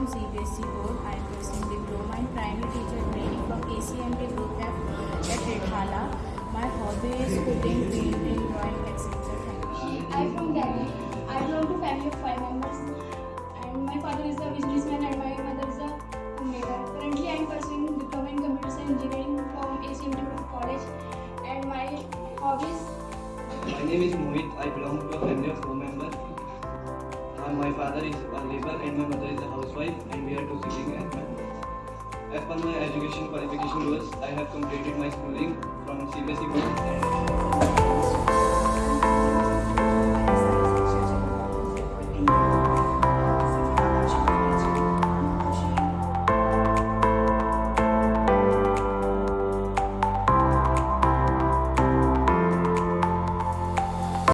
from CBSE board. I am pursuing diploma in primary teacher training from ACMT Group at Redhala. My hobby is cooking, painting, drawing, etc. I am from Delhi. I belong to family of five members. And my father is a businessman and my mother is a homemaker. Currently, I am pursuing diploma in computer science engineering from ACMT College. And my hobbies. My name is Mohit. I belong to a family of four members. My father is a labor and my mother is a house and we are two siblings. As per my education qualification rules, I have completed my schooling from CBSE board